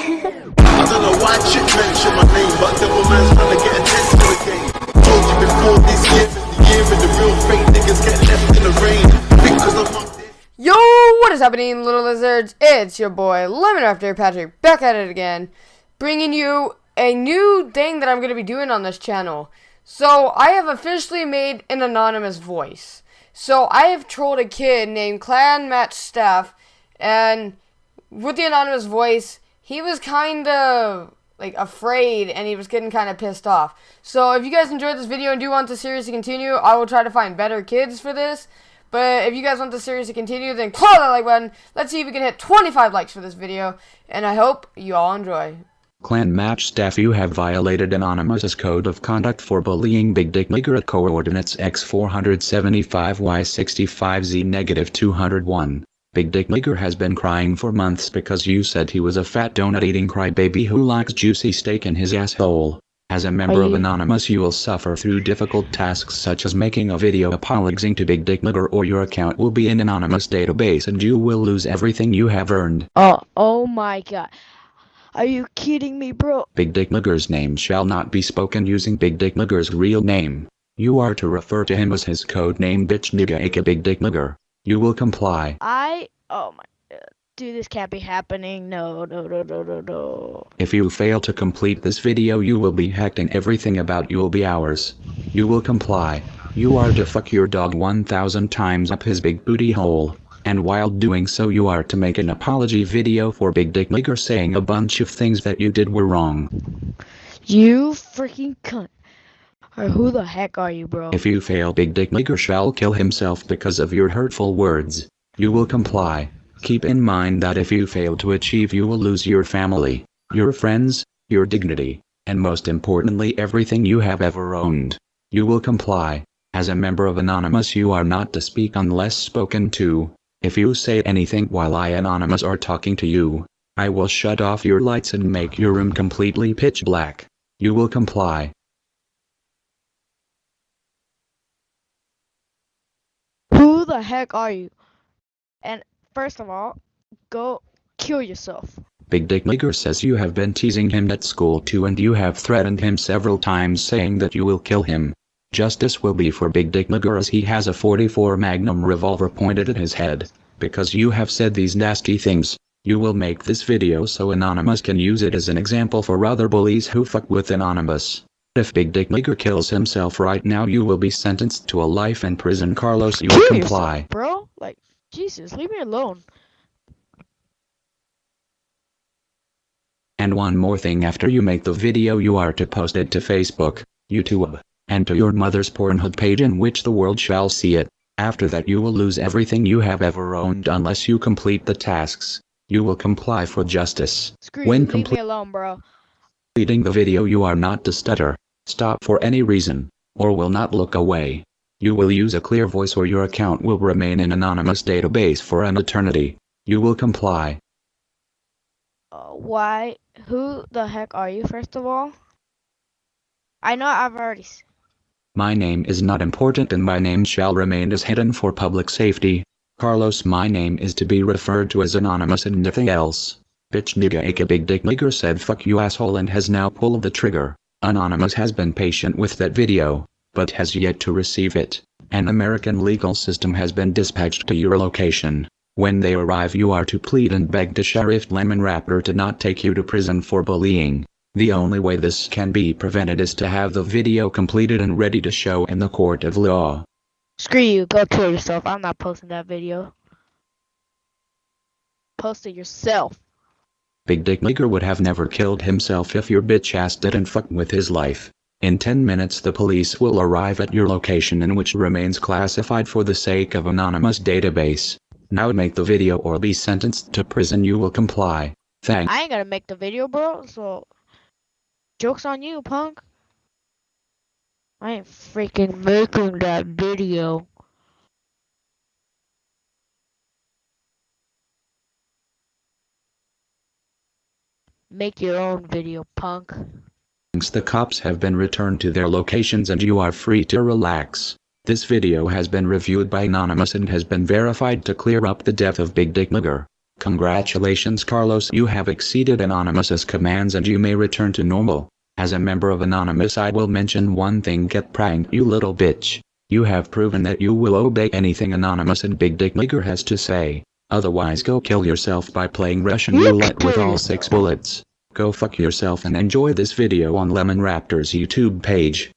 I don't know why chick my name, but devil man's trying to get attention again. Told you before this year the year the real fake niggas get left in the rain. Yo, what is happening, little lizards? It's your boy, Lemon After Patrick, back at it again, bringing you a new thing that I'm going to be doing on this channel. So, I have officially made an anonymous voice. So, I have trolled a kid named Clan Match Staff, and with the anonymous voice, he was kind of like afraid and he was getting kind of pissed off. So if you guys enjoyed this video and do want the series to continue, I will try to find better kids for this. But if you guys want the series to continue, then claw that like button. Let's see if we can hit 25 likes for this video. And I hope you all enjoy. Clan match staff you have violated Anonymous's code of conduct for bullying Big Dick Nigger at coordinates x475y65z negative 201. Big Dick Nigger has been crying for months because you said he was a fat donut eating crybaby who likes juicy steak in his asshole. As a member of Anonymous you will suffer through difficult tasks such as making a video apologizing to Big Dick Nigger or your account will be in Anonymous database and you will lose everything you have earned. Oh, oh my god. Are you kidding me, bro? Big Dick Nigger's name shall not be spoken using Big Dick Nigger's real name. You are to refer to him as his code name bitch nigga aka Big Dick Nigger. You will comply. I, oh my, uh, dude, this can't be happening. No, no, no, no, no, no. If you fail to complete this video you will be hacked and everything about you will be ours. You will comply. You are to fuck your dog 1000 times up his big booty hole. And while doing so you are to make an apology video for Big Dick Nigger saying a bunch of things that you did were wrong. You freaking cunt. Or who the heck are you, bro? If you fail Big Dick Nigger shall kill himself because of your hurtful words. You will comply. Keep in mind that if you fail to achieve you will lose your family, your friends, your dignity, and most importantly everything you have ever owned. You will comply. As a member of Anonymous you are not to speak unless spoken to. If you say anything while I Anonymous are talking to you, I will shut off your lights and make your room completely pitch black. You will comply. Who the heck are you? And first of all, go kill yourself. Big Dick Nigger says you have been teasing him at school too and you have threatened him several times saying that you will kill him. Justice will be for Big Dick Nigger as he has a 44 Magnum revolver pointed at his head. Because you have said these nasty things, you will make this video so Anonymous can use it as an example for other bullies who fuck with Anonymous. If Big Dick Nigger kills himself right now you will be sentenced to a life in prison Carlos you will Kill comply. yourself, bro. Like, Jesus, leave me alone. And one more thing after you make the video you are to post it to Facebook, YouTube, and to your mother's Pornhub page in which the world shall see it. After that you will lose everything you have ever owned unless you complete the tasks. You will comply for justice. Screw When you, leave complete- me alone, bro. Completing the video you are not to stutter, stop for any reason, or will not look away. You will use a clear voice or your account will remain in anonymous database for an eternity. You will comply. Uh, why? Who the heck are you, first of all? I know I've already. My name is not important and my name shall remain as hidden for public safety. Carlos my name is to be referred to as anonymous and nothing else. Bitch nigga aka big dick nigger said fuck you asshole and has now pulled the trigger. Anonymous has been patient with that video, but has yet to receive it. An American legal system has been dispatched to your location. When they arrive you are to plead and beg to Sheriff Lemon Raptor to not take you to prison for bullying. The only way this can be prevented is to have the video completed and ready to show in the court of law. Screw you, go kill yourself. I'm not posting that video. Post it yourself. Big Dick Nigger would have never killed himself if your bitch ass didn't fuck with his life. In 10 minutes the police will arrive at your location in which remains classified for the sake of anonymous database. Now make the video or be sentenced to prison you will comply. Thanks. I ain't gonna make the video, bro, so. Joke's on you, punk. I ain't freaking making that video. Make your own video, punk. The cops have been returned to their locations and you are free to relax. This video has been reviewed by Anonymous and has been verified to clear up the death of Big Dick Nigger. Congratulations Carlos you have exceeded Anonymous's commands and you may return to normal. As a member of Anonymous I will mention one thing get pranked you little bitch. You have proven that you will obey anything Anonymous and Big Dick Nigger has to say. Otherwise go kill yourself by playing Russian roulette with all six bullets. Go fuck yourself and enjoy this video on Lemon Raptor's YouTube page.